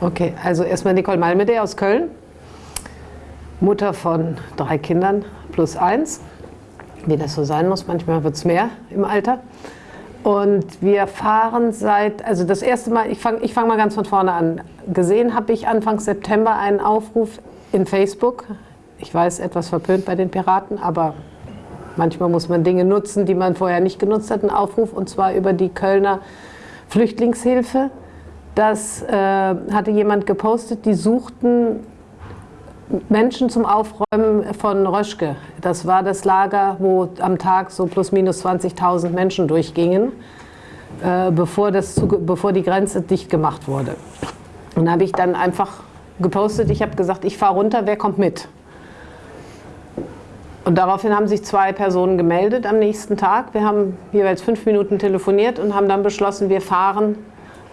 Okay, also erstmal Nicole Malmede aus Köln, Mutter von drei Kindern plus eins, wie das so sein muss, manchmal wird es mehr im Alter. Und wir fahren seit, also das erste Mal, ich fange ich fang mal ganz von vorne an. Gesehen habe ich Anfang September einen Aufruf in Facebook. Ich weiß, etwas verpönt bei den Piraten, aber manchmal muss man Dinge nutzen, die man vorher nicht genutzt hat. Einen Aufruf und zwar über die Kölner Flüchtlingshilfe. Das äh, hatte jemand gepostet, die suchten Menschen zum Aufräumen von Röschke. Das war das Lager, wo am Tag so plus minus 20.000 Menschen durchgingen, äh, bevor, das, bevor die Grenze dicht gemacht wurde. Und da habe ich dann einfach gepostet, ich habe gesagt, ich fahre runter, wer kommt mit? Und daraufhin haben sich zwei Personen gemeldet am nächsten Tag. Wir haben jeweils fünf Minuten telefoniert und haben dann beschlossen, wir fahren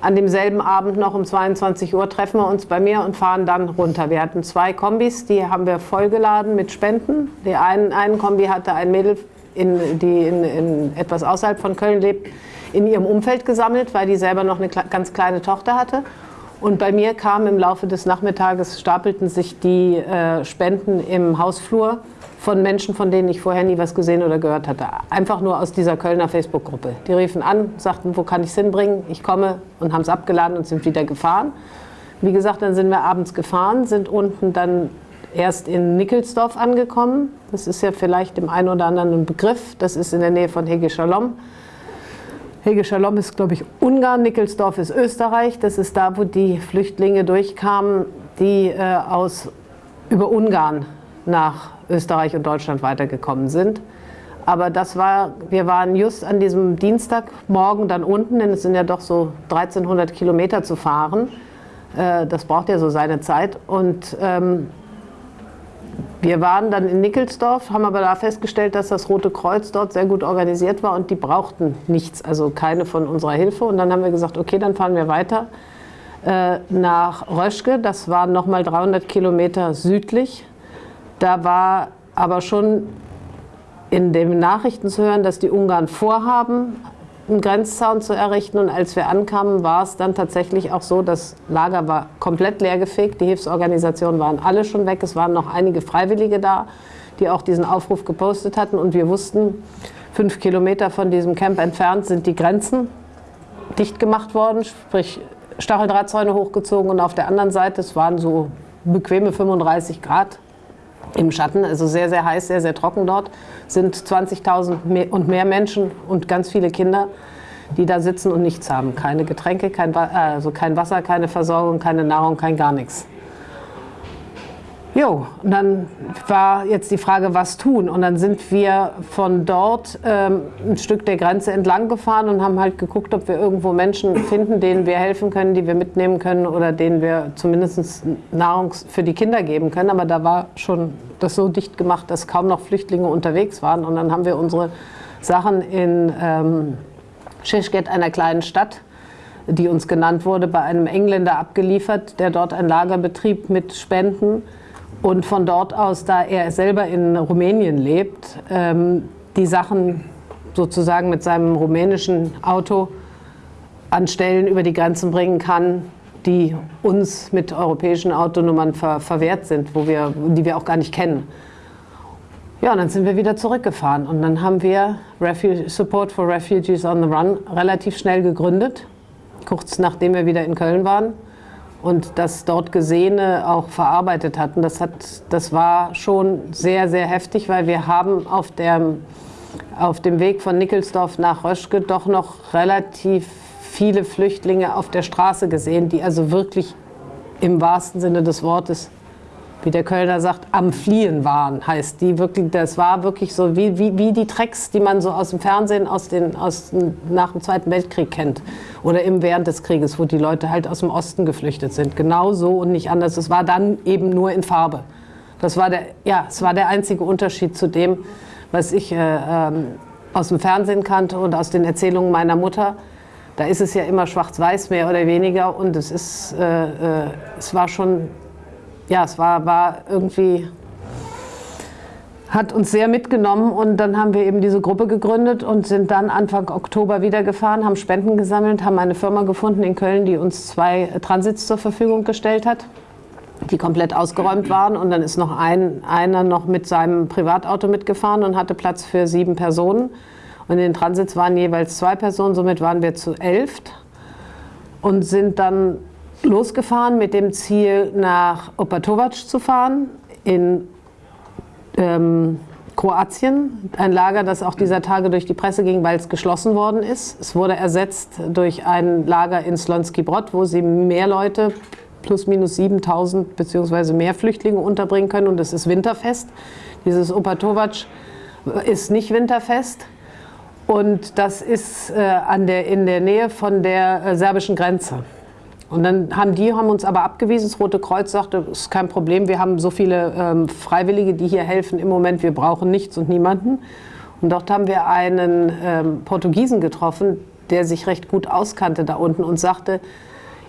an demselben Abend noch um 22 Uhr treffen wir uns bei mir und fahren dann runter. Wir hatten zwei Kombis, die haben wir vollgeladen mit Spenden. Die einen, einen Kombi hatte ein Mädel, in, die in, in etwas außerhalb von Köln lebt, in ihrem Umfeld gesammelt, weil die selber noch eine ganz kleine Tochter hatte. Und bei mir kamen im Laufe des Nachmittages, stapelten sich die äh, Spenden im Hausflur von Menschen, von denen ich vorher nie was gesehen oder gehört hatte. Einfach nur aus dieser Kölner Facebook-Gruppe. Die riefen an, sagten, wo kann ich es hinbringen? Ich komme und haben es abgeladen und sind wieder gefahren. Wie gesagt, dann sind wir abends gefahren, sind unten dann erst in Nickelsdorf angekommen. Das ist ja vielleicht dem einen oder anderen ein Begriff. Das ist in der Nähe von Hege Shalom. Hege Shalom ist, glaube ich, Ungarn, Nickelsdorf ist Österreich. Das ist da, wo die Flüchtlinge durchkamen, die äh, aus, über Ungarn nach Österreich und Deutschland weitergekommen sind. Aber das war, wir waren just an diesem Dienstagmorgen dann unten, denn es sind ja doch so 1300 Kilometer zu fahren. Äh, das braucht ja so seine Zeit. Und ähm, wir waren dann in Nickelsdorf, haben aber da festgestellt, dass das Rote Kreuz dort sehr gut organisiert war und die brauchten nichts, also keine von unserer Hilfe. Und dann haben wir gesagt, okay, dann fahren wir weiter äh, nach Röschke. Das waren nochmal 300 Kilometer südlich da war aber schon in den Nachrichten zu hören, dass die Ungarn vorhaben, einen Grenzzaun zu errichten. Und als wir ankamen, war es dann tatsächlich auch so, das Lager war komplett leergefegt. Die Hilfsorganisationen waren alle schon weg. Es waren noch einige Freiwillige da, die auch diesen Aufruf gepostet hatten. Und wir wussten, fünf Kilometer von diesem Camp entfernt sind die Grenzen dicht gemacht worden, sprich Stacheldrahtzäune hochgezogen. Und auf der anderen Seite, es waren so bequeme 35 Grad, im Schatten, also sehr, sehr heiß, sehr, sehr trocken dort, sind 20.000 und mehr Menschen und ganz viele Kinder, die da sitzen und nichts haben. Keine Getränke, kein, also kein Wasser, keine Versorgung, keine Nahrung, kein gar nichts. Jo, und dann war jetzt die Frage, was tun? Und dann sind wir von dort ähm, ein Stück der Grenze entlang gefahren und haben halt geguckt, ob wir irgendwo Menschen finden, denen wir helfen können, die wir mitnehmen können oder denen wir zumindest Nahrung für die Kinder geben können. Aber da war schon das so dicht gemacht, dass kaum noch Flüchtlinge unterwegs waren. Und dann haben wir unsere Sachen in ähm, Shishket, einer kleinen Stadt, die uns genannt wurde, bei einem Engländer abgeliefert, der dort ein Lager betrieb mit Spenden und von dort aus, da er selber in Rumänien lebt, ähm, die Sachen sozusagen mit seinem rumänischen Auto an Stellen über die Grenzen bringen kann, die uns mit europäischen Autonummern ver verwehrt sind, wo wir, die wir auch gar nicht kennen. Ja, und dann sind wir wieder zurückgefahren und dann haben wir Refuge, Support for Refugees on the Run relativ schnell gegründet, kurz nachdem wir wieder in Köln waren und das dort Gesehene auch verarbeitet hatten. Das, hat, das war schon sehr, sehr heftig, weil wir haben auf, der, auf dem Weg von Nickelsdorf nach Röschke doch noch relativ viele Flüchtlinge auf der Straße gesehen, die also wirklich im wahrsten Sinne des Wortes wie der Kölner sagt, am Fliehen waren, heißt die wirklich, das war wirklich so wie, wie, wie die Tracks, die man so aus dem Fernsehen aus den, aus, nach dem Zweiten Weltkrieg kennt oder im während des Krieges, wo die Leute halt aus dem Osten geflüchtet sind. Genau so und nicht anders. Es war dann eben nur in Farbe. Das war der, ja, es war der einzige Unterschied zu dem, was ich äh, ähm, aus dem Fernsehen kannte und aus den Erzählungen meiner Mutter. Da ist es ja immer schwarz-weiß mehr oder weniger und es, ist, äh, äh, es war schon ja, es war, war irgendwie hat uns sehr mitgenommen und dann haben wir eben diese Gruppe gegründet und sind dann Anfang Oktober wieder gefahren, haben Spenden gesammelt, haben eine Firma gefunden in Köln, die uns zwei Transits zur Verfügung gestellt hat, die komplett ausgeräumt waren und dann ist noch ein, einer noch mit seinem Privatauto mitgefahren und hatte Platz für sieben Personen. Und in den Transits waren jeweils zwei Personen, somit waren wir zu elf und sind dann losgefahren mit dem Ziel nach Opatovac zu fahren in ähm, Kroatien, ein Lager, das auch dieser Tage durch die Presse ging, weil es geschlossen worden ist. Es wurde ersetzt durch ein Lager in Slonski Brod, wo sie mehr Leute, plus minus 7000 bzw. mehr Flüchtlinge unterbringen können und es ist winterfest. Dieses Opatovac ist nicht winterfest und das ist äh, an der, in der Nähe von der äh, serbischen Grenze. Und dann haben die haben uns aber abgewiesen. Das Rote Kreuz sagte, ist kein Problem, wir haben so viele ähm, Freiwillige, die hier helfen im Moment, wir brauchen nichts und niemanden. Und dort haben wir einen ähm, Portugiesen getroffen, der sich recht gut auskannte da unten und sagte,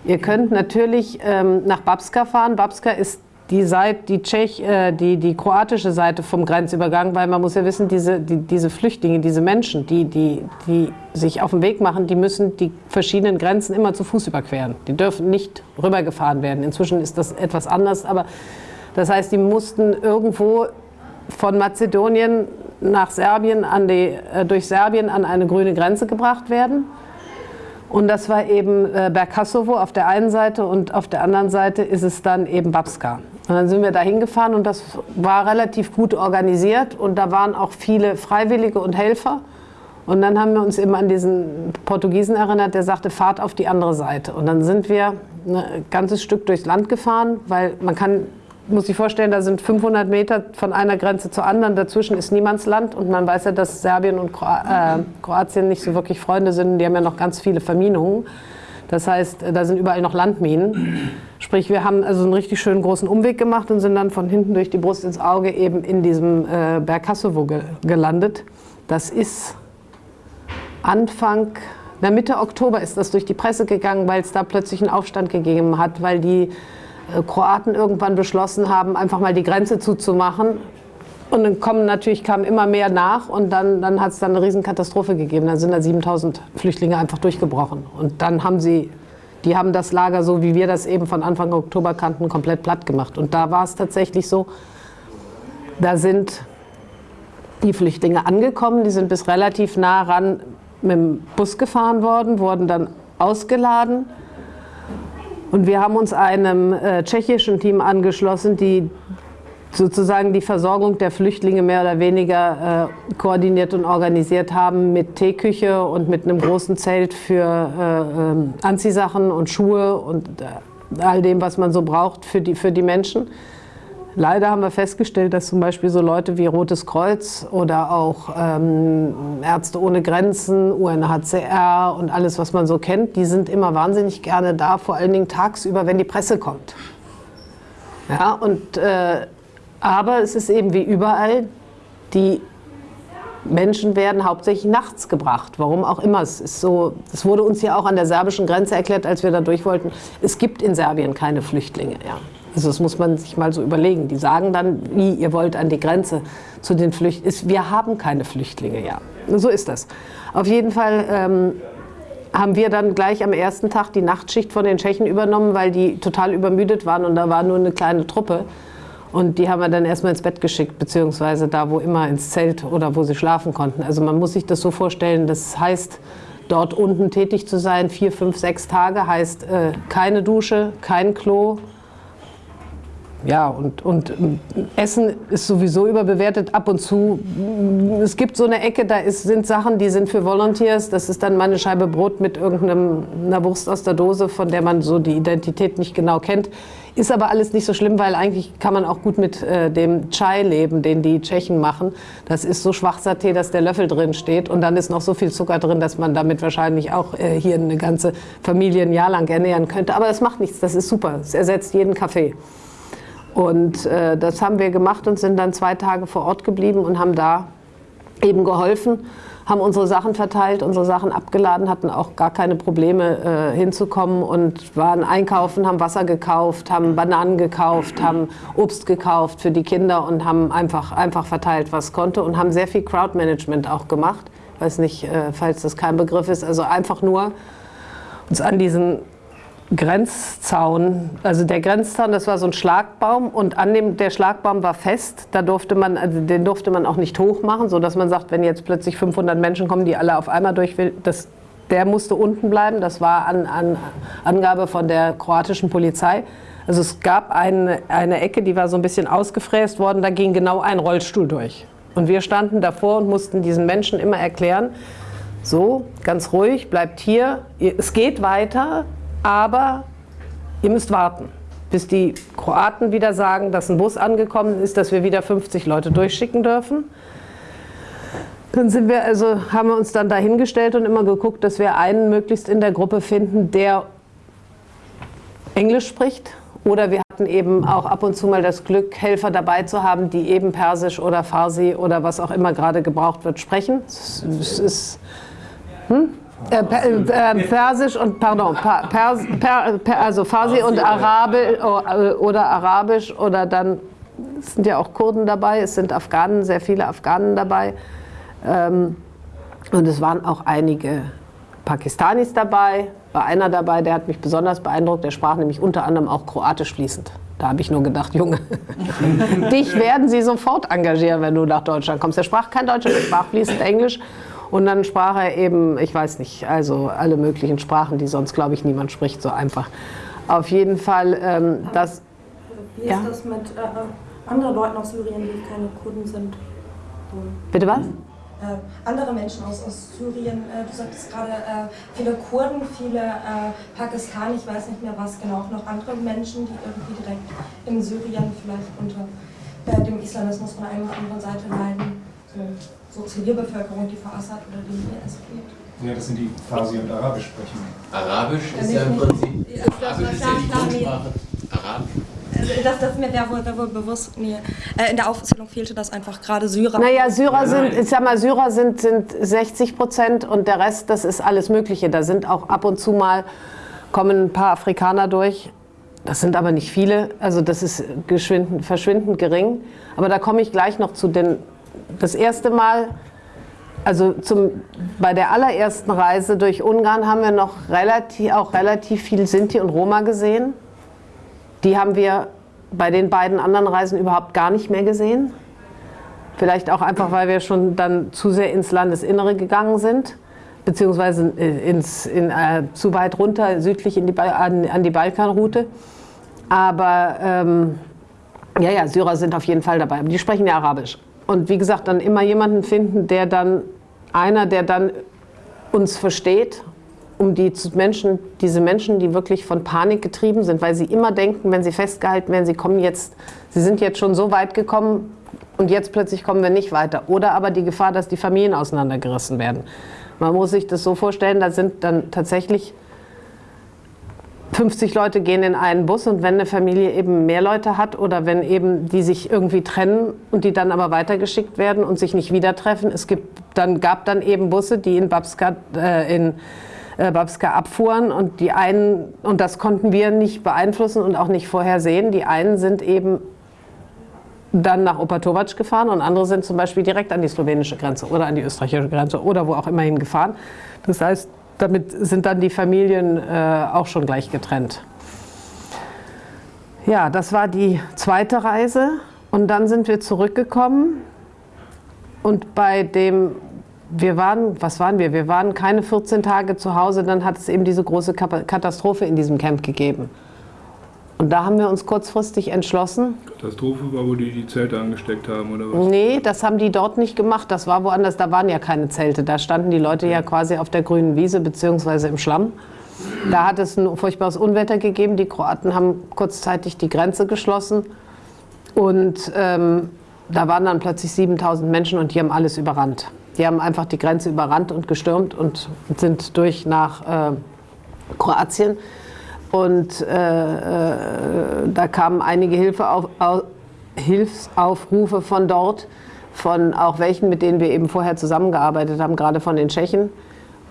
ihr könnt natürlich ähm, nach Babska fahren. Babska ist die, Seite, die, Tschech, äh, die, die kroatische Seite vom Grenzübergang, weil man muss ja wissen, diese, die, diese Flüchtlinge, diese Menschen, die, die, die sich auf den Weg machen, die müssen die verschiedenen Grenzen immer zu Fuß überqueren. Die dürfen nicht rübergefahren werden. Inzwischen ist das etwas anders, aber das heißt, die mussten irgendwo von Mazedonien nach Serbien an die, äh, durch Serbien an eine grüne Grenze gebracht werden. Und das war eben äh, Bergkasovo auf der einen Seite und auf der anderen Seite ist es dann eben Babska. Und dann sind wir da hingefahren und das war relativ gut organisiert und da waren auch viele Freiwillige und Helfer. Und dann haben wir uns eben an diesen Portugiesen erinnert, der sagte, fahrt auf die andere Seite. Und dann sind wir ein ganzes Stück durchs Land gefahren, weil man kann, muss sich vorstellen, da sind 500 Meter von einer Grenze zur anderen, dazwischen ist Niemandsland und man weiß ja, dass Serbien und äh, Kroatien nicht so wirklich Freunde sind, die haben ja noch ganz viele Verminungen. Das heißt, da sind überall noch Landminen. Sprich, wir haben also einen richtig schönen großen Umweg gemacht und sind dann von hinten durch die Brust ins Auge eben in diesem äh, Berg Hassowo ge gelandet. Das ist Anfang, na Mitte Oktober ist das durch die Presse gegangen, weil es da plötzlich einen Aufstand gegeben hat, weil die äh, Kroaten irgendwann beschlossen haben, einfach mal die Grenze zuzumachen und dann kommen natürlich kamen immer mehr nach und dann, dann hat es dann eine Riesenkatastrophe gegeben. Dann sind da 7000 Flüchtlinge einfach durchgebrochen. Und dann haben sie, die haben das Lager, so wie wir das eben von Anfang Oktober kannten, komplett platt gemacht. Und da war es tatsächlich so, da sind die Flüchtlinge angekommen, die sind bis relativ nah ran mit dem Bus gefahren worden, wurden dann ausgeladen. Und wir haben uns einem äh, tschechischen Team angeschlossen, die sozusagen die Versorgung der Flüchtlinge mehr oder weniger äh, koordiniert und organisiert haben mit Teeküche und mit einem großen Zelt für äh, äh, Anziehsachen und Schuhe und äh, all dem, was man so braucht für die, für die Menschen. Leider haben wir festgestellt, dass zum Beispiel so Leute wie Rotes Kreuz oder auch ähm, Ärzte ohne Grenzen, UNHCR und alles, was man so kennt, die sind immer wahnsinnig gerne da, vor allen Dingen tagsüber, wenn die Presse kommt. Ja, und äh, aber es ist eben wie überall, die Menschen werden hauptsächlich nachts gebracht, warum auch immer. Es, ist so, es wurde uns ja auch an der serbischen Grenze erklärt, als wir da durch wollten, es gibt in Serbien keine Flüchtlinge. Ja. Also das muss man sich mal so überlegen. Die sagen dann, wie, ihr wollt an die Grenze zu den Flüchtlingen. Wir haben keine Flüchtlinge, ja. So ist das. Auf jeden Fall ähm, haben wir dann gleich am ersten Tag die Nachtschicht von den Tschechen übernommen, weil die total übermüdet waren und da war nur eine kleine Truppe. Und die haben wir dann erstmal ins Bett geschickt, beziehungsweise da, wo immer, ins Zelt oder wo sie schlafen konnten. Also man muss sich das so vorstellen, das heißt, dort unten tätig zu sein, vier, fünf, sechs Tage, heißt äh, keine Dusche, kein Klo, ja, und, und Essen ist sowieso überbewertet ab und zu. Es gibt so eine Ecke, da ist, sind Sachen, die sind für Volunteers. Das ist dann mal eine Scheibe Brot mit irgendeiner Wurst aus der Dose, von der man so die Identität nicht genau kennt. Ist aber alles nicht so schlimm, weil eigentlich kann man auch gut mit äh, dem Chai leben, den die Tschechen machen. Das ist so schwarzer Tee, dass der Löffel drin steht und dann ist noch so viel Zucker drin, dass man damit wahrscheinlich auch äh, hier eine ganze Familie ein Jahr lang ernähren könnte. Aber das macht nichts, das ist super. Es ersetzt jeden Kaffee. Und äh, das haben wir gemacht und sind dann zwei Tage vor Ort geblieben und haben da eben geholfen, haben unsere Sachen verteilt, unsere Sachen abgeladen, hatten auch gar keine Probleme äh, hinzukommen und waren einkaufen, haben Wasser gekauft, haben Bananen gekauft, haben Obst gekauft für die Kinder und haben einfach, einfach verteilt, was konnte und haben sehr viel Crowdmanagement auch gemacht. Ich weiß nicht, äh, falls das kein Begriff ist, also einfach nur uns an diesen Grenzzaun, also der Grenzzaun, das war so ein Schlagbaum und an dem der Schlagbaum war fest. Da durfte man, also den durfte man auch nicht hoch machen, so dass man sagt, wenn jetzt plötzlich 500 Menschen kommen, die alle auf einmal durch will, das, der musste unten bleiben. Das war an, an Angabe von der kroatischen Polizei. Also es gab eine, eine Ecke, die war so ein bisschen ausgefräst worden, da ging genau ein Rollstuhl durch. Und wir standen davor und mussten diesen Menschen immer erklären, so, ganz ruhig, bleibt hier, es geht weiter, aber ihr müsst warten, bis die Kroaten wieder sagen, dass ein Bus angekommen ist, dass wir wieder 50 Leute durchschicken dürfen. Dann sind wir also, haben wir uns dann dahingestellt und immer geguckt, dass wir einen möglichst in der Gruppe finden, der Englisch spricht. Oder wir hatten eben auch ab und zu mal das Glück, Helfer dabei zu haben, die eben Persisch oder Farsi oder was auch immer gerade gebraucht wird, sprechen. Es ist, hm? Äh, äh, Persisch und, pardon, per, per, also Farsi und Arabisch äh, oder Arabisch oder dann, es sind ja auch Kurden dabei, es sind Afghanen, sehr viele Afghanen dabei. Ähm, und es waren auch einige Pakistanis dabei, war einer dabei, der hat mich besonders beeindruckt, der sprach nämlich unter anderem auch Kroatisch fließend. Da habe ich nur gedacht, Junge, dich werden sie sofort engagieren, wenn du nach Deutschland kommst. Er sprach kein Deutsch, er sprach fließend Englisch und dann sprach er eben, ich weiß nicht, also alle möglichen Sprachen, die sonst, glaube ich, niemand spricht, so einfach. Auf jeden Fall, ähm, das... Wie ist ja? das mit äh, anderen Leuten aus Syrien, die keine Kurden sind? Bitte was? Äh, andere Menschen aus, aus Syrien, äh, du sagtest gerade äh, viele Kurden, viele äh, Pakistaner, ich weiß nicht mehr was genau, auch noch andere Menschen, die irgendwie direkt in Syrien vielleicht unter äh, dem Islamismus von einer oder anderen Seite leiden. So so Zivilbevölkerung, die vor Assad oder dem IS geht. Ja, das sind die Farsi und Arabisch sprechen. Arabisch ist ja im Prinzip. Ja, Arabisch ist ja die Grundsprache. Arabisch. Also das, das mir wäre wohl, wär wohl bewusst, mir äh, in der Aufzählung fehlte das einfach gerade Syrer. Naja, Syrer sind, ich sag mal, Syrer sind, sind 60 Prozent und der Rest, das ist alles Mögliche. Da sind auch ab und zu mal, kommen ein paar Afrikaner durch. Das sind aber nicht viele, also das ist verschwindend gering. Aber da komme ich gleich noch zu den das erste Mal, also zum, bei der allerersten Reise durch Ungarn haben wir noch relativ, auch relativ viel Sinti und Roma gesehen. Die haben wir bei den beiden anderen Reisen überhaupt gar nicht mehr gesehen. Vielleicht auch einfach, weil wir schon dann zu sehr ins Landesinnere gegangen sind, beziehungsweise ins, in, äh, zu weit runter, südlich in die, an, an die Balkanroute. Aber ähm, ja, ja, Syrer sind auf jeden Fall dabei. Die sprechen ja Arabisch. Und wie gesagt, dann immer jemanden finden, der dann, einer, der dann uns versteht, um die Menschen, diese Menschen, die wirklich von Panik getrieben sind, weil sie immer denken, wenn sie festgehalten werden, sie kommen jetzt, sie sind jetzt schon so weit gekommen und jetzt plötzlich kommen wir nicht weiter. Oder aber die Gefahr, dass die Familien auseinandergerissen werden. Man muss sich das so vorstellen, da sind dann tatsächlich 50 Leute gehen in einen Bus und wenn eine Familie eben mehr Leute hat oder wenn eben die sich irgendwie trennen und die dann aber weitergeschickt werden und sich nicht wieder treffen, es gibt, dann gab dann eben Busse, die in Babska, äh, in, äh, Babska abfuhren und die einen, und das konnten wir nicht beeinflussen und auch nicht vorhersehen, die einen sind eben dann nach Opatovac gefahren und andere sind zum Beispiel direkt an die slowenische Grenze oder an die österreichische Grenze oder wo auch immerhin gefahren. Das heißt, damit sind dann die Familien äh, auch schon gleich getrennt. Ja, das war die zweite Reise und dann sind wir zurückgekommen und bei dem, wir waren, was waren wir? Wir waren keine 14 Tage zu Hause, dann hat es eben diese große Katastrophe in diesem Camp gegeben. Und da haben wir uns kurzfristig entschlossen. Katastrophe war, wo die die Zelte angesteckt haben, oder was? Nee, das haben die dort nicht gemacht. Das war woanders, da waren ja keine Zelte. Da standen die Leute ja quasi auf der grünen Wiese bzw. im Schlamm. Da hat es ein furchtbares Unwetter gegeben. Die Kroaten haben kurzzeitig die Grenze geschlossen. Und ähm, da waren dann plötzlich 7000 Menschen und die haben alles überrannt. Die haben einfach die Grenze überrannt und gestürmt und sind durch nach äh, Kroatien. Und äh, äh, da kamen einige Hilfe auf, auf, Hilfsaufrufe von dort, von auch welchen, mit denen wir eben vorher zusammengearbeitet haben, gerade von den Tschechen.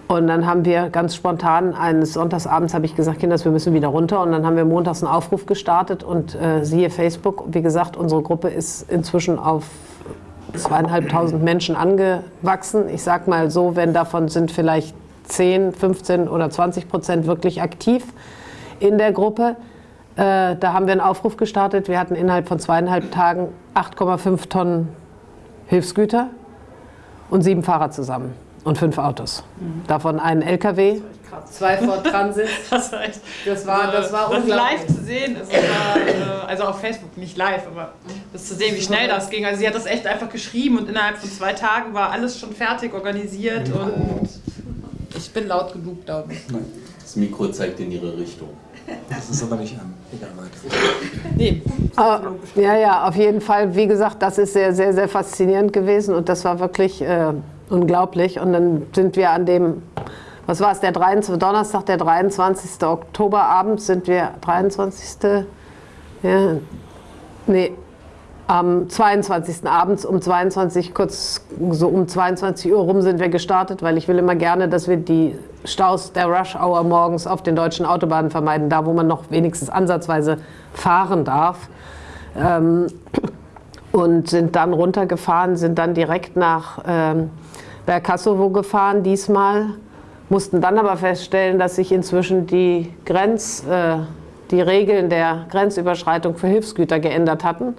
Und dann haben wir ganz spontan, eines Sonntagsabends habe ich gesagt, Kinder, wir müssen wieder runter. Und dann haben wir montags einen Aufruf gestartet und äh, siehe Facebook, wie gesagt, unsere Gruppe ist inzwischen auf zweieinhalbtausend Menschen angewachsen. Ich sage mal so, wenn davon sind vielleicht 10, 15 oder 20 Prozent wirklich aktiv in der Gruppe. Äh, da haben wir einen Aufruf gestartet. Wir hatten innerhalb von zweieinhalb Tagen 8,5 Tonnen Hilfsgüter und sieben Fahrer zusammen und fünf Autos. Mhm. Davon ein LKW, zwei Ford Transit. das war echt. Das war, das war das live zu sehen ist, war, äh, also auf Facebook nicht live, aber das zu sehen, wie schnell das ging. Also sie hat das echt einfach geschrieben und innerhalb von zwei Tagen war alles schon fertig organisiert und ich bin laut genug, glaube ich. Das Mikro zeigt in ihre Richtung. Das ist aber nicht an. Egal weiter. Nee. Aber, ja, ja, auf jeden Fall. Wie gesagt, das ist sehr, sehr, sehr faszinierend gewesen und das war wirklich äh, unglaublich. Und dann sind wir an dem, was war es, der 23, Donnerstag, der 23. Oktober abends sind wir, 23. Ja, nee, am 22. abends um 22, kurz so um 22 Uhr rum sind wir gestartet, weil ich will immer gerne, dass wir die Staus der Rush Hour morgens auf den deutschen Autobahnen vermeiden, da wo man noch wenigstens ansatzweise fahren darf. Ähm, und sind dann runtergefahren, sind dann direkt nach ähm, Bergkassowo gefahren diesmal, mussten dann aber feststellen, dass sich inzwischen die Grenz, äh, die Regeln der Grenzüberschreitung für Hilfsgüter geändert hatten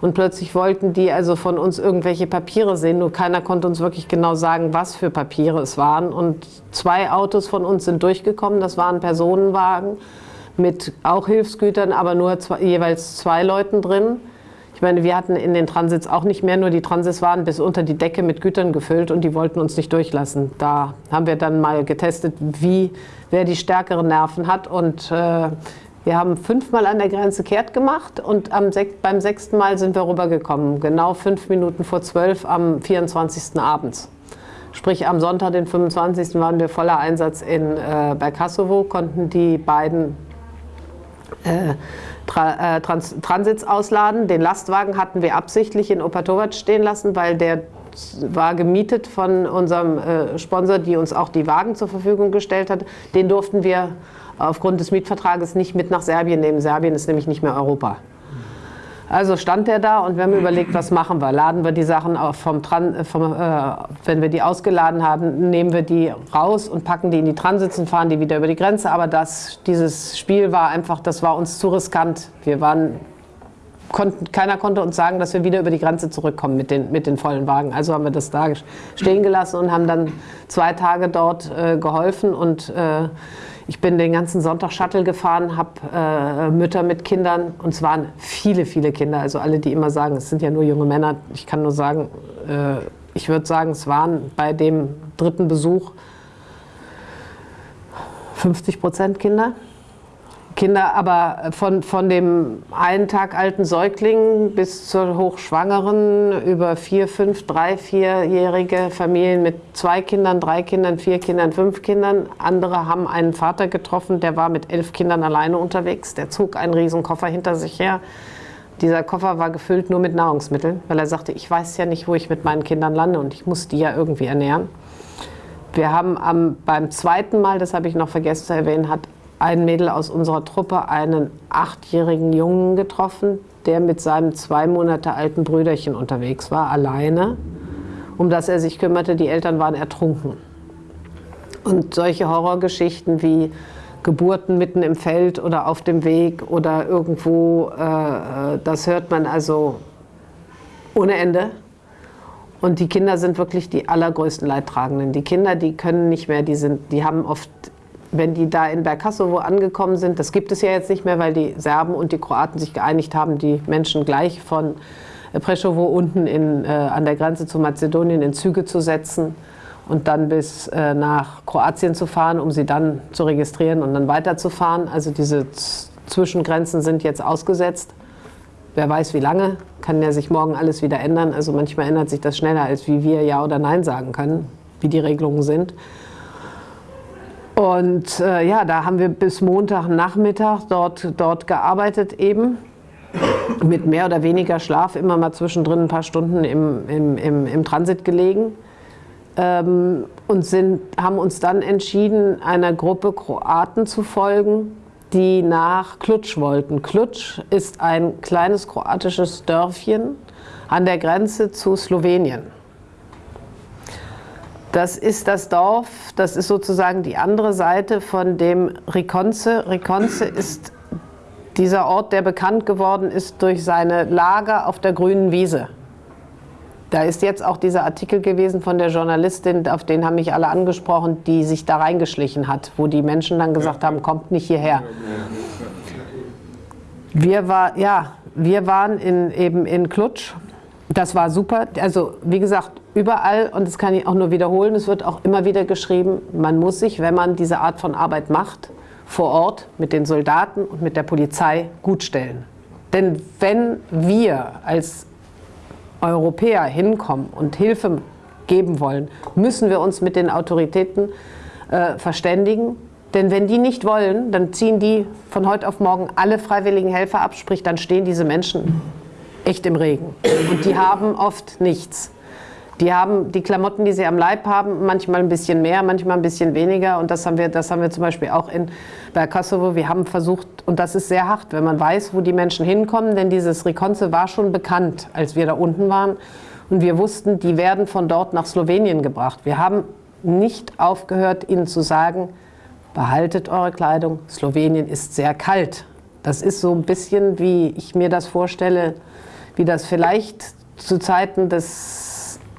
und plötzlich wollten die also von uns irgendwelche Papiere sehen, nur keiner konnte uns wirklich genau sagen, was für Papiere es waren. Und zwei Autos von uns sind durchgekommen, das waren Personenwagen mit auch Hilfsgütern, aber nur zwei, jeweils zwei Leuten drin. Ich meine, wir hatten in den Transits auch nicht mehr, nur die Transits waren bis unter die Decke mit Gütern gefüllt und die wollten uns nicht durchlassen. Da haben wir dann mal getestet, wie, wer die stärkeren Nerven hat und äh, wir haben fünfmal an der Grenze kehrt gemacht und am, beim sechsten Mal sind wir rübergekommen, genau fünf Minuten vor zwölf am 24. abends. Sprich, am Sonntag, den 25. waren wir voller Einsatz in äh, Bergkassowo, konnten die beiden äh, Tra äh, Trans Transits ausladen. Den Lastwagen hatten wir absichtlich in Opatovac stehen lassen, weil der war gemietet von unserem äh, Sponsor, die uns auch die Wagen zur Verfügung gestellt hat. Den durften wir aufgrund des Mietvertrages nicht mit nach Serbien nehmen. Serbien ist nämlich nicht mehr Europa. Also stand der da und wir haben überlegt, was machen wir? Laden wir die Sachen vom, Tran vom äh, wenn wir die ausgeladen haben, nehmen wir die raus und packen die in die Transits und fahren die wieder über die Grenze. Aber das, dieses Spiel war einfach, das war uns zu riskant. Wir waren, konnten, keiner konnte uns sagen, dass wir wieder über die Grenze zurückkommen mit den, mit den vollen Wagen. Also haben wir das da stehen gelassen und haben dann zwei Tage dort äh, geholfen und äh, ich bin den ganzen Sonntag Shuttle gefahren, habe äh, Mütter mit Kindern und es waren viele, viele Kinder. Also alle, die immer sagen, es sind ja nur junge Männer. Ich kann nur sagen, äh, ich würde sagen, es waren bei dem dritten Besuch 50 Prozent Kinder. Kinder, aber von, von dem einen Tag alten Säugling bis zur Hochschwangeren über vier, fünf, drei, vierjährige Familien mit zwei Kindern, drei Kindern, vier Kindern, fünf Kindern. Andere haben einen Vater getroffen, der war mit elf Kindern alleine unterwegs. Der zog einen riesen Koffer hinter sich her. Dieser Koffer war gefüllt nur mit Nahrungsmitteln, weil er sagte, ich weiß ja nicht, wo ich mit meinen Kindern lande und ich muss die ja irgendwie ernähren. Wir haben am, beim zweiten Mal, das habe ich noch vergessen zu erwähnen, hat ein Mädel aus unserer Truppe einen achtjährigen Jungen getroffen, der mit seinem zwei Monate alten Brüderchen unterwegs war, alleine, um das er sich kümmerte. Die Eltern waren ertrunken. Und solche Horrorgeschichten wie Geburten mitten im Feld oder auf dem Weg oder irgendwo, äh, das hört man also ohne Ende. Und die Kinder sind wirklich die allergrößten Leidtragenden. Die Kinder, die können nicht mehr, die, sind, die haben oft wenn die da in Bergkassowo angekommen sind, das gibt es ja jetzt nicht mehr, weil die Serben und die Kroaten sich geeinigt haben, die Menschen gleich von Preschowo unten in, äh, an der Grenze zu Mazedonien in Züge zu setzen und dann bis äh, nach Kroatien zu fahren, um sie dann zu registrieren und dann weiterzufahren. Also diese Zwischengrenzen sind jetzt ausgesetzt. Wer weiß wie lange, kann ja sich morgen alles wieder ändern. Also manchmal ändert sich das schneller, als wie wir Ja oder Nein sagen können, wie die Regelungen sind. Und äh, ja, da haben wir bis Montagnachmittag dort, dort gearbeitet eben. mit mehr oder weniger Schlaf immer mal zwischendrin ein paar Stunden im, im, im, im Transit gelegen ähm, und sind, haben uns dann entschieden, einer Gruppe Kroaten zu folgen, die nach Klutsch wollten. Klutsch ist ein kleines kroatisches Dörfchen an der Grenze zu Slowenien. Das ist das Dorf, das ist sozusagen die andere Seite von dem Rikonce. Rikonce ist dieser Ort, der bekannt geworden ist durch seine Lager auf der grünen Wiese. Da ist jetzt auch dieser Artikel gewesen von der Journalistin, auf den haben mich alle angesprochen, die sich da reingeschlichen hat, wo die Menschen dann gesagt haben, kommt nicht hierher. Wir, war, ja, wir waren in, eben in Klutsch. Das war super. Also wie gesagt, überall, und das kann ich auch nur wiederholen, es wird auch immer wieder geschrieben, man muss sich, wenn man diese Art von Arbeit macht, vor Ort mit den Soldaten und mit der Polizei gutstellen. Denn wenn wir als Europäer hinkommen und Hilfe geben wollen, müssen wir uns mit den Autoritäten äh, verständigen. Denn wenn die nicht wollen, dann ziehen die von heute auf morgen alle freiwilligen Helfer ab, sprich dann stehen diese Menschen echt im Regen. Und die haben oft nichts. Die haben die Klamotten, die sie am Leib haben, manchmal ein bisschen mehr, manchmal ein bisschen weniger. Und das haben wir, das haben wir zum Beispiel auch in, bei Kosovo. Wir haben versucht, und das ist sehr hart, wenn man weiß, wo die Menschen hinkommen, denn dieses Rikonce war schon bekannt, als wir da unten waren. Und wir wussten, die werden von dort nach Slowenien gebracht. Wir haben nicht aufgehört, ihnen zu sagen, behaltet eure Kleidung, Slowenien ist sehr kalt. Das ist so ein bisschen, wie ich mir das vorstelle, wie das vielleicht zu Zeiten des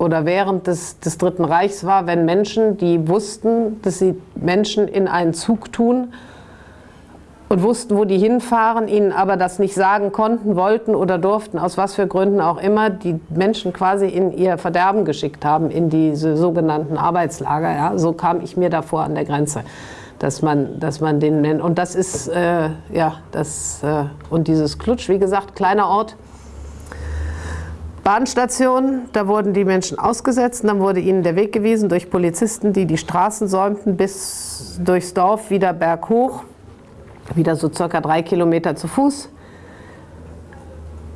oder während des, des Dritten Reichs war, wenn Menschen, die wussten, dass sie Menschen in einen Zug tun und wussten, wo die hinfahren, ihnen aber das nicht sagen konnten, wollten oder durften, aus was für Gründen auch immer, die Menschen quasi in ihr Verderben geschickt haben, in diese sogenannten Arbeitslager. Ja? So kam ich mir davor an der Grenze dass man, dass man den nennt. Und das ist, äh, ja, das, äh, und dieses Klutsch, wie gesagt, kleiner Ort, Bahnstation, da wurden die Menschen ausgesetzt, dann wurde ihnen der Weg gewiesen durch Polizisten, die die Straßen säumten bis durchs Dorf wieder berghoch, wieder so circa drei Kilometer zu Fuß.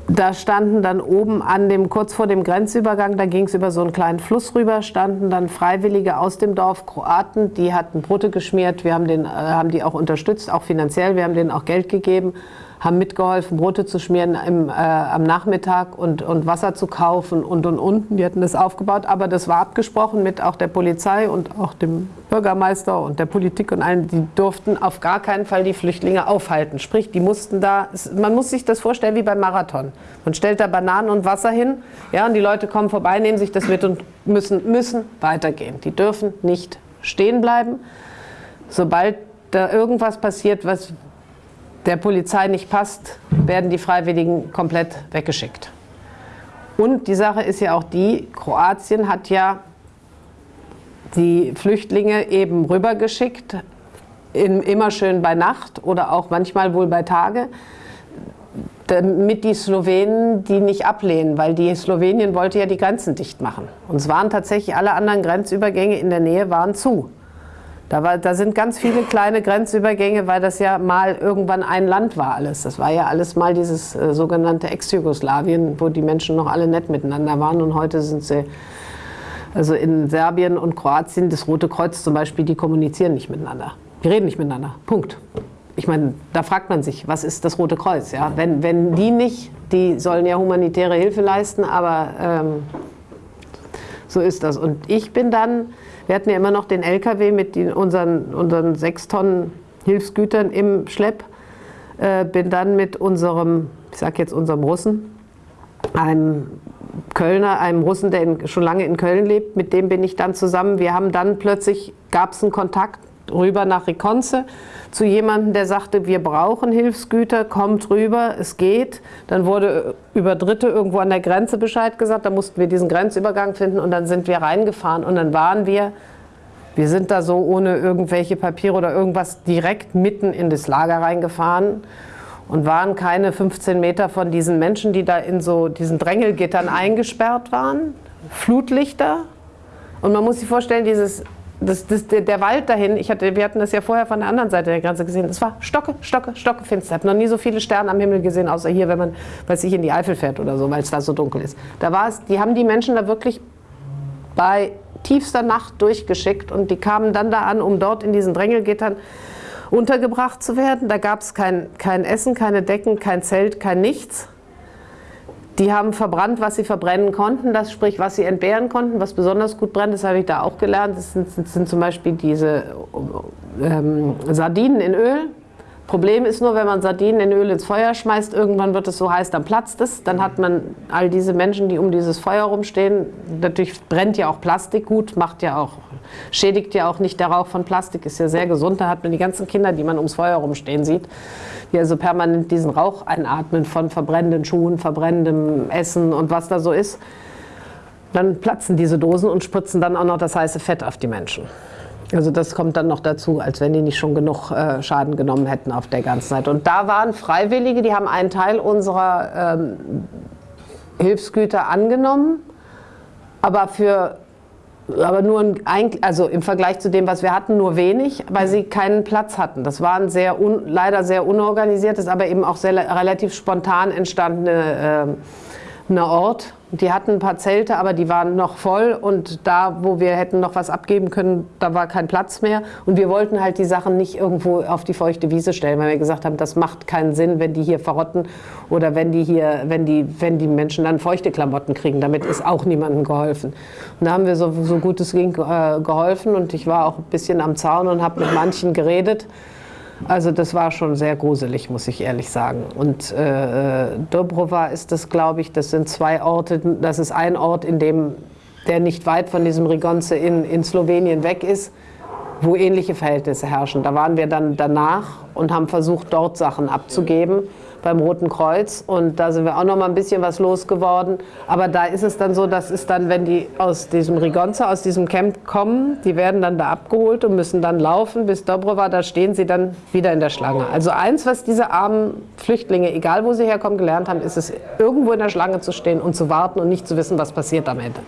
Da standen dann oben an dem, kurz vor dem Grenzübergang, da ging es über so einen kleinen Fluss rüber, standen dann Freiwillige aus dem Dorf, Kroaten, die hatten Brote geschmiert, wir haben, den, äh, haben die auch unterstützt, auch finanziell, wir haben denen auch Geld gegeben haben mitgeholfen, Brote zu schmieren im, äh, am Nachmittag und, und Wasser zu kaufen und und und. Die hatten das aufgebaut, aber das war abgesprochen mit auch der Polizei und auch dem Bürgermeister und der Politik und allen. Die durften auf gar keinen Fall die Flüchtlinge aufhalten. Sprich, die mussten da, man muss sich das vorstellen wie beim Marathon. Man stellt da Bananen und Wasser hin, ja, und die Leute kommen vorbei, nehmen sich das mit und müssen, müssen weitergehen. Die dürfen nicht stehen bleiben. Sobald da irgendwas passiert, was der Polizei nicht passt, werden die Freiwilligen komplett weggeschickt. Und die Sache ist ja auch die, Kroatien hat ja die Flüchtlinge eben rübergeschickt, in, immer schön bei Nacht oder auch manchmal wohl bei Tage, damit die Slowenen die nicht ablehnen, weil die Slowenien wollte ja die Grenzen dicht machen. Und es waren tatsächlich alle anderen Grenzübergänge in der Nähe waren zu. Da, war, da sind ganz viele kleine Grenzübergänge, weil das ja mal irgendwann ein Land war alles. Das war ja alles mal dieses äh, sogenannte Ex-Jugoslawien, wo die Menschen noch alle nett miteinander waren und heute sind sie, also in Serbien und Kroatien, das Rote Kreuz zum Beispiel, die kommunizieren nicht miteinander. Die reden nicht miteinander. Punkt. Ich meine, da fragt man sich, was ist das Rote Kreuz? Ja? Wenn, wenn die nicht, die sollen ja humanitäre Hilfe leisten, aber ähm, so ist das. Und ich bin dann wir hatten ja immer noch den LKW mit den, unseren, unseren sechs Tonnen Hilfsgütern im Schlepp. Äh, bin dann mit unserem, ich sag jetzt unserem Russen, einem Kölner, einem Russen, der in, schon lange in Köln lebt, mit dem bin ich dann zusammen. Wir haben dann plötzlich, gab es einen Kontakt rüber nach Riconce zu jemandem, der sagte, wir brauchen Hilfsgüter, kommt rüber, es geht. Dann wurde über Dritte irgendwo an der Grenze Bescheid gesagt, da mussten wir diesen Grenzübergang finden und dann sind wir reingefahren und dann waren wir, wir sind da so ohne irgendwelche Papiere oder irgendwas direkt mitten in das Lager reingefahren und waren keine 15 Meter von diesen Menschen, die da in so diesen Drängelgittern eingesperrt waren, Flutlichter und man muss sich vorstellen, dieses das, das, der, der, Wald dahin, ich hatte, wir hatten das ja vorher von der anderen Seite der Grenze gesehen, es war stocke, stocke, stocke finster. Ich habe noch nie so viele Sterne am Himmel gesehen, außer hier, wenn man, weiß ich, in die Eifel fährt oder so, weil es da so dunkel ist. Da war es, die haben die Menschen da wirklich bei tiefster Nacht durchgeschickt und die kamen dann da an, um dort in diesen Drängelgittern untergebracht zu werden. Da gab es kein, kein Essen, keine Decken, kein Zelt, kein nichts. Die haben verbrannt, was sie verbrennen konnten, das sprich, was sie entbehren konnten, was besonders gut brennt, das habe ich da auch gelernt. Das sind, das sind zum Beispiel diese ähm, Sardinen in Öl. Problem ist nur, wenn man Sardinen in Öl ins Feuer schmeißt, irgendwann wird es so heiß, dann platzt es. Dann hat man all diese Menschen, die um dieses Feuer rumstehen. Natürlich brennt ja auch Plastik gut, macht ja auch, schädigt ja auch nicht der Rauch von Plastik, ist ja sehr gesund. Da hat man die ganzen Kinder, die man ums Feuer rumstehen sieht, die also permanent diesen Rauch einatmen von verbrennenden Schuhen, verbrennendem Essen und was da so ist. Dann platzen diese Dosen und spritzen dann auch noch das heiße Fett auf die Menschen. Also das kommt dann noch dazu, als wenn die nicht schon genug äh, Schaden genommen hätten auf der ganzen Zeit. Und da waren Freiwillige, die haben einen Teil unserer ähm, Hilfsgüter angenommen, aber für aber nur ein, also im Vergleich zu dem, was wir hatten, nur wenig, weil sie keinen Platz hatten. Das war ein sehr un, leider sehr unorganisiertes, aber eben auch sehr relativ spontan entstandene äh, Ort die hatten ein paar Zelte, aber die waren noch voll und da, wo wir hätten noch was abgeben können, da war kein Platz mehr. Und wir wollten halt die Sachen nicht irgendwo auf die feuchte Wiese stellen, weil wir gesagt haben, das macht keinen Sinn, wenn die hier verrotten oder wenn die hier, wenn die, wenn die Menschen dann feuchte Klamotten kriegen. Damit ist auch niemandem geholfen. Und da haben wir so, so gut es ging äh, geholfen und ich war auch ein bisschen am Zaun und habe mit manchen geredet. Also das war schon sehr gruselig, muss ich ehrlich sagen. Und äh, Dobrova ist das, glaube ich, das sind zwei Orte, das ist ein Ort, in dem, der nicht weit von diesem Rigonce in, in Slowenien weg ist, wo ähnliche Verhältnisse herrschen. Da waren wir dann danach und haben versucht, dort Sachen abzugeben beim Roten Kreuz und da sind wir auch noch mal ein bisschen was losgeworden. Aber da ist es dann so, dass es dann, wenn die aus diesem Rigonza, aus diesem Camp kommen, die werden dann da abgeholt und müssen dann laufen bis Dobrova, da stehen sie dann wieder in der Schlange. Also eins, was diese armen Flüchtlinge, egal wo sie herkommen, gelernt haben, ist es, irgendwo in der Schlange zu stehen und zu warten und nicht zu wissen, was passiert am Ende.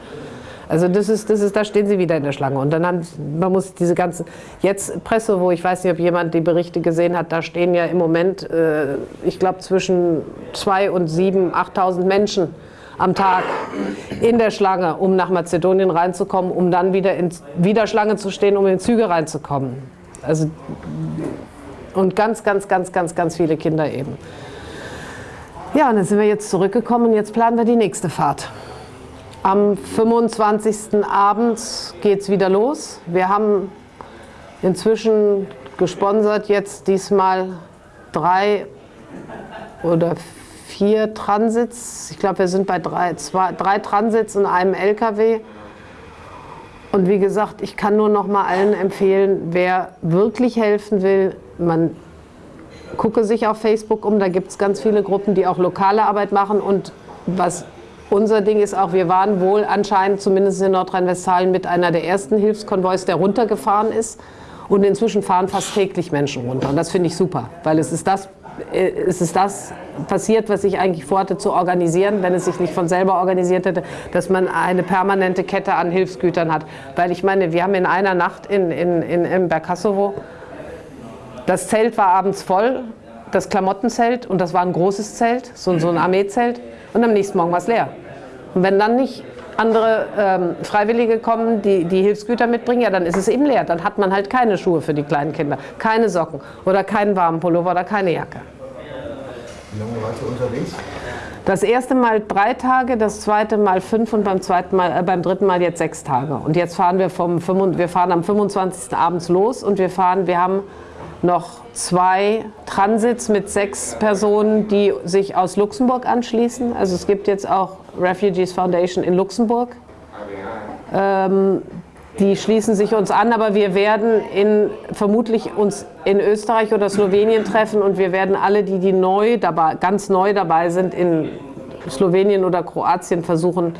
Also das ist, das ist, da stehen sie wieder in der Schlange. Und dann haben, man muss diese ganzen, jetzt Presse, wo ich weiß nicht, ob jemand die Berichte gesehen hat, da stehen ja im Moment, äh, ich glaube, zwischen 2 und 7, 8.000 Menschen am Tag in der Schlange, um nach Mazedonien reinzukommen, um dann wieder in wieder Schlange zu stehen, um in Züge reinzukommen. Also, und ganz, ganz, ganz, ganz, ganz viele Kinder eben. Ja, und dann sind wir jetzt zurückgekommen und jetzt planen wir die nächste Fahrt. Am 25. abends geht es wieder los. Wir haben inzwischen gesponsert jetzt diesmal drei oder vier Transits. Ich glaube, wir sind bei drei, zwei, drei Transits in einem LKW. Und wie gesagt, ich kann nur noch mal allen empfehlen, wer wirklich helfen will, man gucke sich auf Facebook um, da gibt es ganz viele Gruppen, die auch lokale Arbeit machen und was unser Ding ist auch, wir waren wohl anscheinend, zumindest in Nordrhein-Westfalen, mit einer der ersten Hilfskonvois, der runtergefahren ist. Und inzwischen fahren fast täglich Menschen runter. Und das finde ich super, weil es ist das, äh, es ist das passiert, was ich eigentlich vorhatte zu organisieren, wenn es sich nicht von selber organisiert hätte, dass man eine permanente Kette an Hilfsgütern hat. Weil ich meine, wir haben in einer Nacht in, in, in, in Berkasovo, das Zelt war abends voll, das Klamottenzelt, und das war ein großes Zelt, so, so ein Armeezelt und am nächsten Morgen war es leer. Und wenn dann nicht andere ähm, Freiwillige kommen, die die Hilfsgüter mitbringen, ja, dann ist es eben leer. Dann hat man halt keine Schuhe für die kleinen Kinder, keine Socken oder keinen warmen Pullover oder keine Jacke. Wie lange wart ihr unterwegs? Das erste Mal drei Tage, das zweite Mal fünf und beim, zweiten Mal, äh, beim dritten Mal jetzt sechs Tage. Und jetzt fahren wir, vom, wir fahren am 25. abends los und wir fahren, wir haben noch zwei Transits mit sechs Personen, die sich aus Luxemburg anschließen. Also es gibt jetzt auch Refugees Foundation in Luxemburg. Ähm, die schließen sich uns an, aber wir werden in, vermutlich uns in Österreich oder Slowenien treffen und wir werden alle, die, die neu dabei, ganz neu dabei sind, in Slowenien oder Kroatien versuchen,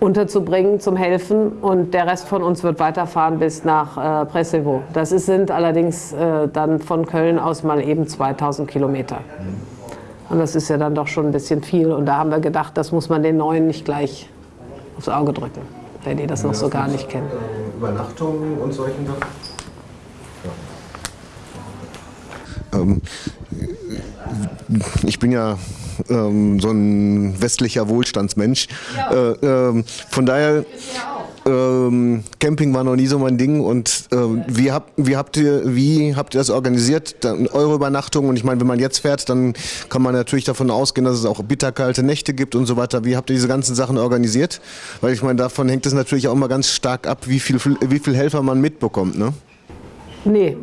unterzubringen zum Helfen und der Rest von uns wird weiterfahren bis nach äh, Presevo. Das ist, sind allerdings äh, dann von Köln aus mal eben 2000 Kilometer. Und das ist ja dann doch schon ein bisschen viel und da haben wir gedacht, das muss man den Neuen nicht gleich aufs Auge drücken, wenn die das noch so gar nicht kennen. Übernachtungen und solchen Sachen? Ja. Ähm, ich bin ja ähm, so ein westlicher Wohlstandsmensch. Ja. Äh, ähm, von daher, ähm, Camping war noch nie so mein Ding. Und äh, wie, habt, wie, habt ihr, wie habt ihr das organisiert? Dann eure Übernachtung? Und ich meine, wenn man jetzt fährt, dann kann man natürlich davon ausgehen, dass es auch bitterkalte Nächte gibt und so weiter. Wie habt ihr diese ganzen Sachen organisiert? Weil ich meine, davon hängt es natürlich auch mal ganz stark ab, wie viel, wie viel Helfer man mitbekommt. Ne? Nee,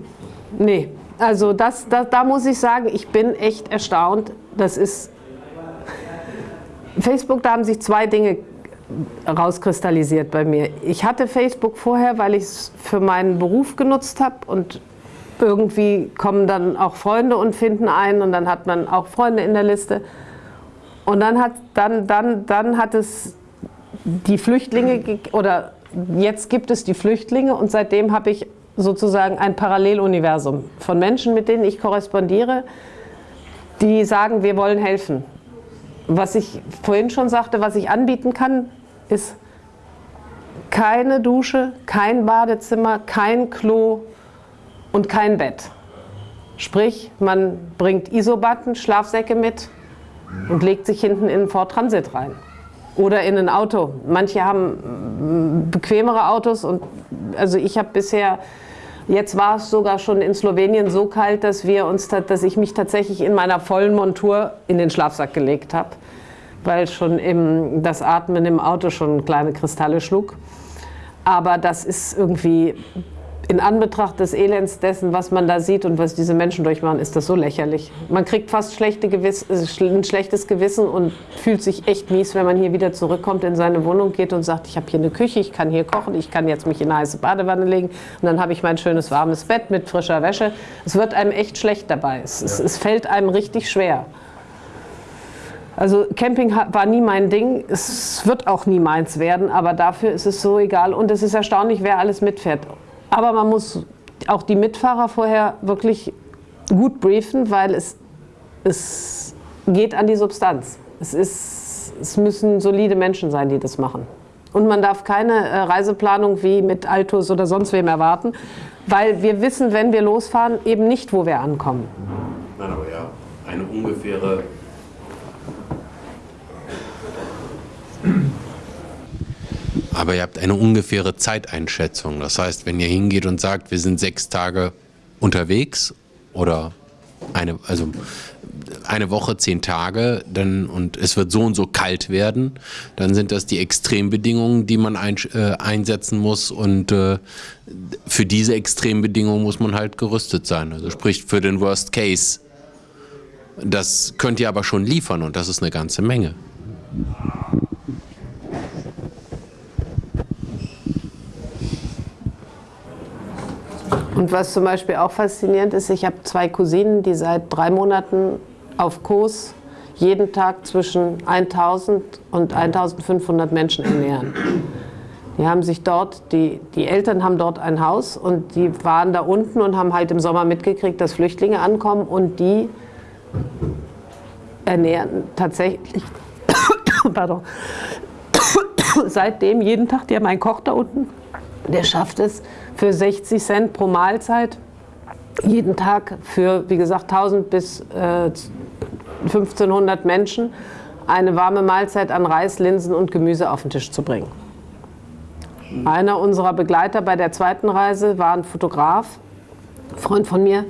nee. Also das, das, da muss ich sagen, ich bin echt erstaunt. Das ist Facebook, da haben sich zwei Dinge rauskristallisiert bei mir. Ich hatte Facebook vorher, weil ich es für meinen Beruf genutzt habe und irgendwie kommen dann auch Freunde und finden einen und dann hat man auch Freunde in der Liste. Und dann hat, dann, dann, dann hat es die Flüchtlinge, oder jetzt gibt es die Flüchtlinge und seitdem habe ich sozusagen ein Paralleluniversum von Menschen, mit denen ich korrespondiere, die sagen, wir wollen helfen. Was ich vorhin schon sagte, was ich anbieten kann, ist keine Dusche, kein Badezimmer, kein Klo und kein Bett. Sprich, man bringt Isobatten, Schlafsäcke mit und legt sich hinten in ein Ford Transit rein. Oder in ein Auto. Manche haben mm, bequemere Autos und also ich habe bisher Jetzt war es sogar schon in Slowenien so kalt, dass, wir uns, dass ich mich tatsächlich in meiner vollen Montur in den Schlafsack gelegt habe, weil schon im, das Atmen im Auto schon kleine Kristalle schlug. Aber das ist irgendwie in Anbetracht des Elends dessen, was man da sieht und was diese Menschen durchmachen, ist das so lächerlich. Man kriegt fast schlechte äh, ein schlechtes Gewissen und fühlt sich echt mies, wenn man hier wieder zurückkommt, in seine Wohnung geht und sagt, ich habe hier eine Küche, ich kann hier kochen, ich kann jetzt mich in eine heiße Badewanne legen und dann habe ich mein schönes warmes Bett mit frischer Wäsche. Es wird einem echt schlecht dabei. Es, es, es fällt einem richtig schwer. Also Camping war nie mein Ding, es wird auch nie meins werden, aber dafür ist es so egal und es ist erstaunlich, wer alles mitfährt. Aber man muss auch die Mitfahrer vorher wirklich gut briefen, weil es, es geht an die Substanz. Es, ist, es müssen solide Menschen sein, die das machen. Und man darf keine äh, Reiseplanung wie mit Altus oder sonst wem erwarten, weil wir wissen, wenn wir losfahren, eben nicht, wo wir ankommen. Nein, aber ja, eine ungefähre Aber ihr habt eine ungefähre Zeiteinschätzung. Das heißt, wenn ihr hingeht und sagt, wir sind sechs Tage unterwegs oder eine, also eine Woche, zehn Tage, dann, und es wird so und so kalt werden, dann sind das die Extrembedingungen, die man ein, äh, einsetzen muss. Und äh, für diese Extrembedingungen muss man halt gerüstet sein. Also sprich für den Worst Case. Das könnt ihr aber schon liefern und das ist eine ganze Menge. Und was zum Beispiel auch faszinierend ist, ich habe zwei Cousinen, die seit drei Monaten auf Kurs jeden Tag zwischen 1000 und 1500 Menschen ernähren. Die haben sich dort, die, die Eltern haben dort ein Haus und die waren da unten und haben halt im Sommer mitgekriegt, dass Flüchtlinge ankommen und die ernähren tatsächlich, pardon, seitdem jeden Tag, die haben einen Koch da unten, der schafft es für 60 Cent pro Mahlzeit jeden Tag für, wie gesagt, 1000 bis äh, 1500 Menschen eine warme Mahlzeit an Reis, Linsen und Gemüse auf den Tisch zu bringen. Einer unserer Begleiter bei der zweiten Reise war ein Fotograf, Freund von mir,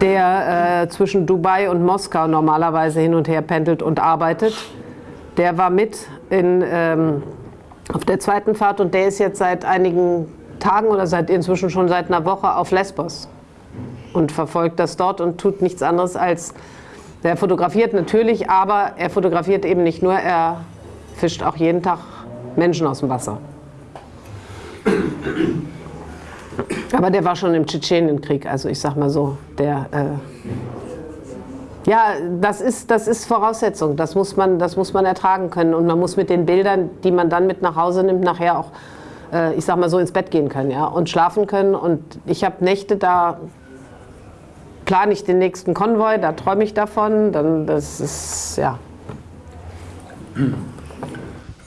der äh, zwischen Dubai und Moskau normalerweise hin und her pendelt und arbeitet. Der war mit in, ähm, auf der zweiten Fahrt und der ist jetzt seit einigen Tagen oder seit inzwischen schon seit einer Woche auf Lesbos und verfolgt das dort und tut nichts anderes als, er fotografiert natürlich, aber er fotografiert eben nicht nur, er fischt auch jeden Tag Menschen aus dem Wasser. Aber der war schon im Tschetschenienkrieg, also ich sag mal so, der... Äh, ja, das ist, das ist Voraussetzung, das muss, man, das muss man ertragen können und man muss mit den Bildern, die man dann mit nach Hause nimmt, nachher auch äh, ich sag mal so, ins Bett gehen können ja, und schlafen können. Und ich habe Nächte, da plane ich den nächsten Konvoi, da träume ich davon. Dann, das ist, ja.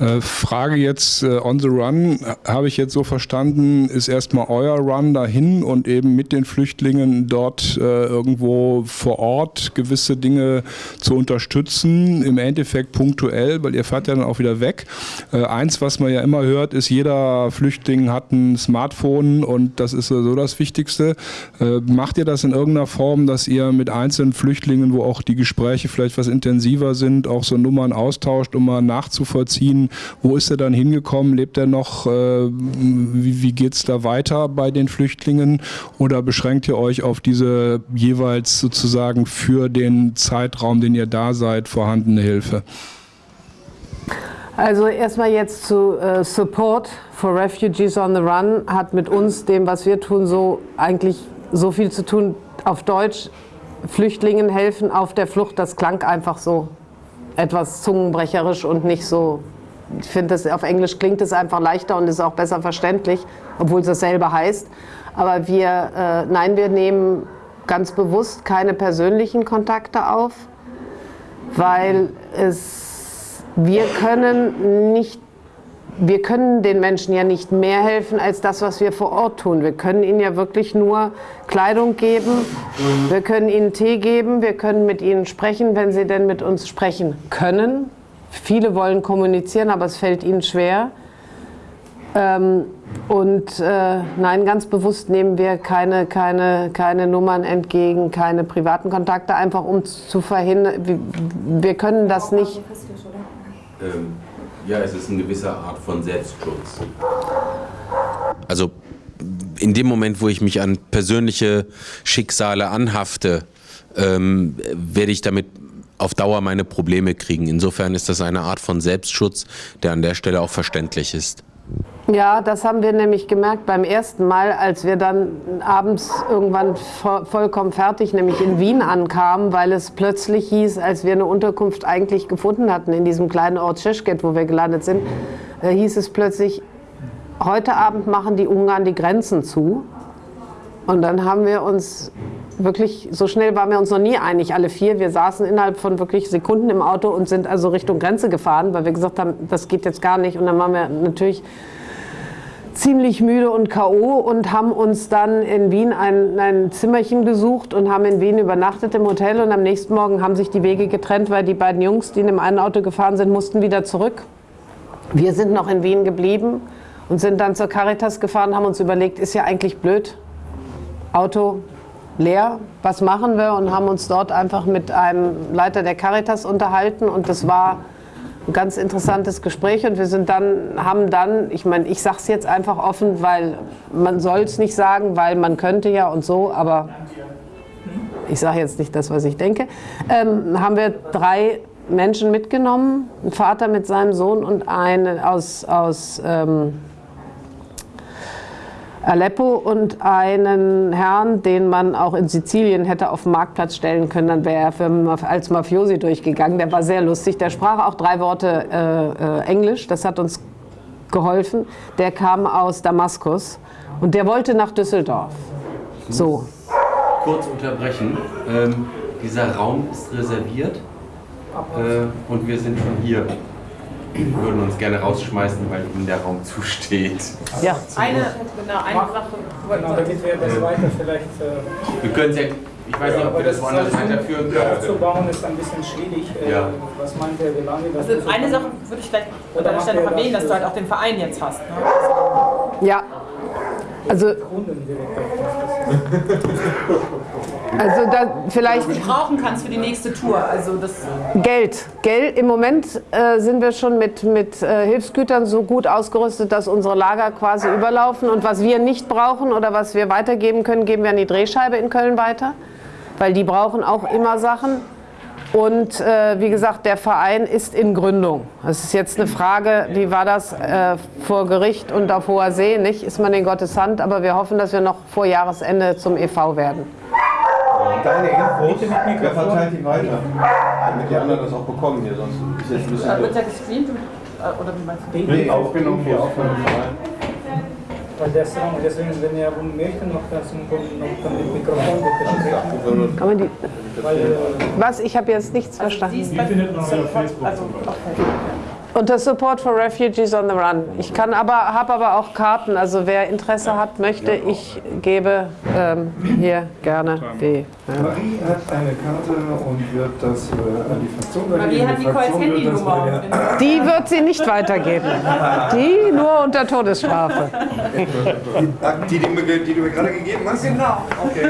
Äh, Frage jetzt äh, on the run, habe ich jetzt so verstanden, ist erstmal euer Run dahin und eben mit den Flüchtlingen dort äh, irgendwo vor Ort gewisse Dinge zu unterstützen, im Endeffekt punktuell, weil ihr fahrt ja dann auch wieder weg. Äh, eins, was man ja immer hört, ist, jeder Flüchtling hat ein Smartphone und das ist so das Wichtigste. Äh, macht ihr das in irgendeiner Form, dass ihr mit einzelnen Flüchtlingen, wo auch die Gespräche vielleicht was intensiver sind, auch so Nummern austauscht, um mal nachzuvollziehen, wo ist er dann hingekommen, lebt er noch, äh, wie, geht es da weiter bei den Flüchtlingen oder beschränkt ihr euch auf diese jeweils sozusagen für den Zeitraum, den ihr da seid, vorhandene Hilfe? Also erstmal jetzt zu äh, Support for Refugees on the Run hat mit uns, dem was wir tun, so eigentlich so viel zu tun. Auf Deutsch Flüchtlingen helfen auf der Flucht, das klang einfach so etwas zungenbrecherisch und nicht so. Ich finde, auf Englisch klingt es einfach leichter und ist auch besser verständlich, obwohl es dasselbe heißt. Aber wir, äh, nein, wir nehmen ganz bewusst keine persönlichen Kontakte auf, weil es, wir können nicht wir können den Menschen ja nicht mehr helfen als das, was wir vor Ort tun. Wir können ihnen ja wirklich nur Kleidung geben, wir können ihnen Tee geben, wir können mit ihnen sprechen, wenn sie denn mit uns sprechen können. Viele wollen kommunizieren, aber es fällt ihnen schwer. Ähm, und äh, nein, ganz bewusst nehmen wir keine, keine, keine Nummern entgegen, keine privaten Kontakte, einfach um zu verhindern, wir, wir können das nicht. Ähm ja, es ist eine gewisse Art von Selbstschutz. Also in dem Moment, wo ich mich an persönliche Schicksale anhafte, ähm, werde ich damit auf Dauer meine Probleme kriegen. Insofern ist das eine Art von Selbstschutz, der an der Stelle auch verständlich ist. Ja, das haben wir nämlich gemerkt beim ersten Mal, als wir dann abends irgendwann vollkommen fertig, nämlich in Wien ankamen, weil es plötzlich hieß, als wir eine Unterkunft eigentlich gefunden hatten in diesem kleinen Ort Schischket, wo wir gelandet sind, hieß es plötzlich, heute Abend machen die Ungarn die Grenzen zu. Und dann haben wir uns wirklich, so schnell waren wir uns noch nie einig, alle vier. Wir saßen innerhalb von wirklich Sekunden im Auto und sind also Richtung Grenze gefahren, weil wir gesagt haben, das geht jetzt gar nicht. Und dann waren wir natürlich ziemlich müde und K.O. und haben uns dann in Wien ein, ein Zimmerchen gesucht und haben in Wien übernachtet im Hotel und am nächsten Morgen haben sich die Wege getrennt, weil die beiden Jungs, die in dem einen Auto gefahren sind, mussten wieder zurück. Wir sind noch in Wien geblieben und sind dann zur Caritas gefahren, haben uns überlegt, ist ja eigentlich blöd, Auto leer, was machen wir? Und haben uns dort einfach mit einem Leiter der Caritas unterhalten. Und das war ein ganz interessantes Gespräch. Und wir sind dann, haben dann, ich meine, ich sage es jetzt einfach offen, weil man soll es nicht sagen, weil man könnte ja und so, aber ich sage jetzt nicht das, was ich denke, ähm, haben wir drei Menschen mitgenommen, ein Vater mit seinem Sohn und eine aus, aus ähm, Aleppo und einen Herrn, den man auch in Sizilien hätte auf den Marktplatz stellen können, dann wäre er für, als Mafiosi durchgegangen. Der war sehr lustig. Der sprach auch drei Worte äh, äh, Englisch. Das hat uns geholfen. Der kam aus Damaskus und der wollte nach Düsseldorf. So. Kurz unterbrechen. Ähm, dieser Raum ist reserviert äh, und wir sind schon hier würden uns gerne rausschmeißen, weil ihnen der Raum zusteht. Ja. Eine, genau, eine Sache. Genau, damit wir das weiter vielleicht. Äh, wir können ja, ich weiß nicht, ob wir das woanders weiterführen können. Aufzubauen ist ein bisschen schwierig. Äh, ja. Was meint ihr, wie lange das Also eine Sache würde ich vielleicht an deiner Stelle erwähnen, dass du halt auch den Verein jetzt hast. Ne? Ja. Also. Also da vielleicht. Was du brauchen kannst für die nächste Tour. Also das Geld. Geld. Im Moment äh, sind wir schon mit, mit äh, Hilfsgütern so gut ausgerüstet, dass unsere Lager quasi überlaufen. Und was wir nicht brauchen oder was wir weitergeben können, geben wir an die Drehscheibe in Köln weiter. Weil die brauchen auch immer Sachen. Und äh, wie gesagt, der Verein ist in Gründung. Es ist jetzt eine Frage, wie war das äh, vor Gericht und auf hoher See? Nicht ist man in Gottes Hand, aber wir hoffen, dass wir noch vor Jahresende zum EV werden. Deine Infos, wer verteilt die weiter? Damit die anderen das auch bekommen hier, sonst ist jetzt ein bisschen. Wird ja gestreamt äh, oder wie meinst du? Nee, aufgenommen hier dem Verein. Weil das Raum, deswegen, wenn ihr möchten, noch das noch mit Mikrofon bitte Kann man die. Was? Ich habe jetzt nichts verstanden. Die findet man auf Facebook. Also, okay. Unter Support for Refugees on the Run. Ich kann aber, habe aber auch Karten. Also wer Interesse hat, möchte, ich gebe ähm, hier gerne die. Ja. Marie hat eine Karte und wird das äh, an die Fraktion Marie hat Nicoles Handynummer. Die wird sie nicht weitergeben. Die nur unter Todesstrafe. Die, die, die, die du mir gerade gegeben hast? Genau. Okay.